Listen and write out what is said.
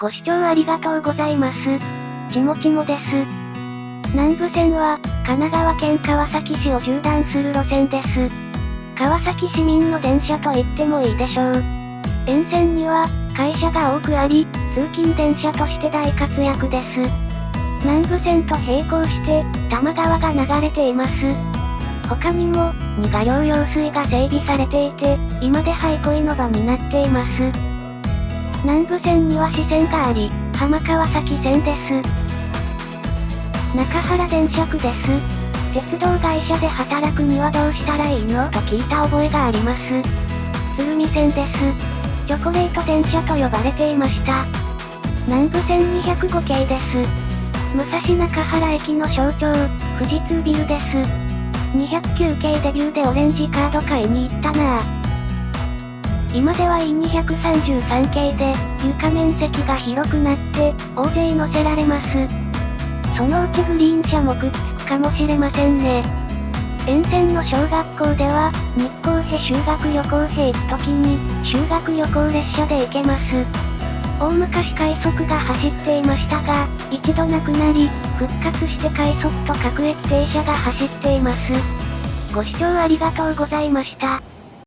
ご視聴ありがとうございます。ちもちもです。南武線は、神奈川県川崎市を縦断する路線です。川崎市民の電車と言ってもいいでしょう。沿線には、会社が多くあり、通勤電車として大活躍です。南武線と並行して、多摩川が流れています。他にも、二河両用水が整備されていて、今でハイ恋の場になっています。南武線には支線があり、浜川崎線です。中原電車区です。鉄道会社で働くにはどうしたらいいのと聞いた覚えがあります。鶴見線です。チョコレート電車と呼ばれていました。南武線205系です。武蔵中原駅の象徴、富士通ビルです。209系デビューでオレンジカード買いに行ったなぁ。今では E233 系で、床面積が広くなって、大勢乗せられます。そのうちグリーン車もくっつくかもしれませんね。沿線の小学校では、日光へ修学旅行へ行く時に、修学旅行列車で行けます。大昔快速が走っていましたが、一度なくなり、復活して快速と各駅停車が走っています。ご視聴ありがとうございました。